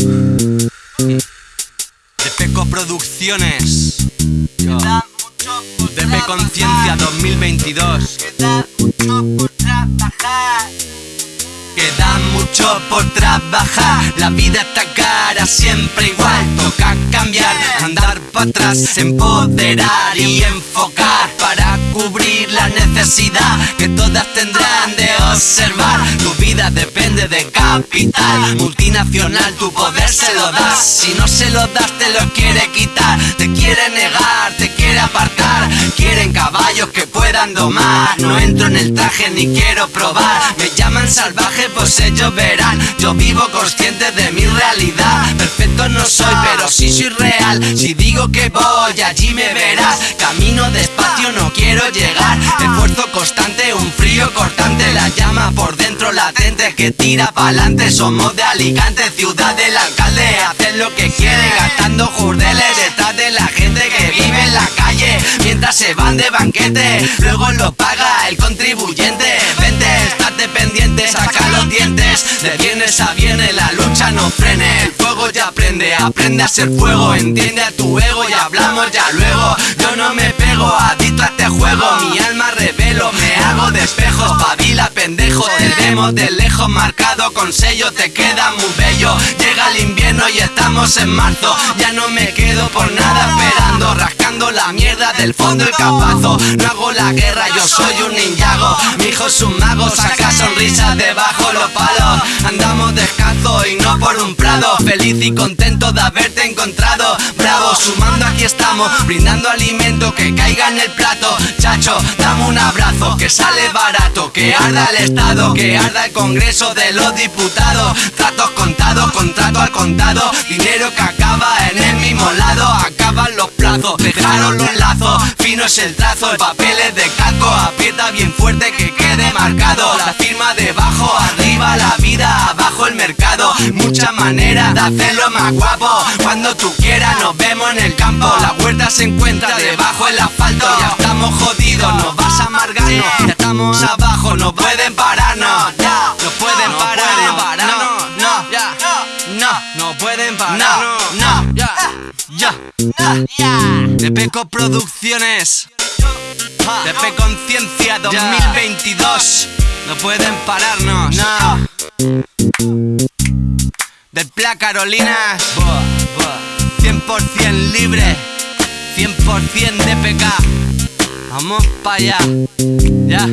De Peco Producciones. DP Conciencia 2022. Queda mucho por trabajar. Queda mucho por trabajar. La vida está cara, siempre igual. Toca cambiar, andar para atrás, empoderar y enfocar para necesidad que todas tendrán de observar. Tu vida depende de capital, multinacional, tu poder se lo das. Si no se lo das, te lo quiere quitar, te quiere negar, te quiere apartar. Quieren caballos que puedan domar. No entro en el traje ni quiero probar. Me llaman salvaje, pues ellos verán. Yo vivo consciente de mi realidad. Perfecto no soy, pero sí soy real. Si digo que voy, allí me verás. Constante, un frío cortante. La llama por dentro latente que tira pa'lante. Somos de Alicante, ciudad del alcalde. Hacen lo que quieren, gastando jurdeles detrás de la gente que vive en la calle. Mientras se van de banquete, luego lo paga el contribuyente. Vente, estate pendiente, saca los dientes. De viernes a viernes la lucha no frene. El fuego ya prende, aprende a ser fuego. Entiende a tu ego y hablamos ya luego. Yo no me pego, adicto a este juego. Mi alma me hago de espejos. Pavila, pendejo, te vemos de lejos. Marcado con sello, te queda muy bello. Llega el invierno y estamos en marzo. Ya no me quedo por nada esperando. La mierda del fondo el capazo. No hago la guerra, yo soy un ninjago. Mi hijo es un mago, saca sonrisas debajo los palos. Andamos descalzo y no por un prado. Feliz y contento de haberte encontrado. Bravo, sumando aquí estamos, brindando alimento que caiga en el plato. Chacho, dame un abrazo, que sale barato, que arda el Estado, que arda el Congreso de los Diputados. Tratos contados, contrato al contado, dinero que acaba en el mismo lado. Los plazos, dejaron los lazos, fino es el trazo, el papel es de calco, aprieta bien fuerte que quede marcado. La firma debajo, arriba la vida, abajo el mercado. Muchas maneras de hacerlo más guapo. Cuando tú quieras, nos vemos en el campo. La huerta se encuentra debajo el asfalto. Ya estamos jodidos, nos vas a amargarnos. Ya estamos abajo, no pueden pararnos. Ya, ya. De Peco Producciones. De P Conciencia 2022 No pueden pararnos. No. Del Pla Carolina. 100% libre. 100% de PK Vamos para allá. Ya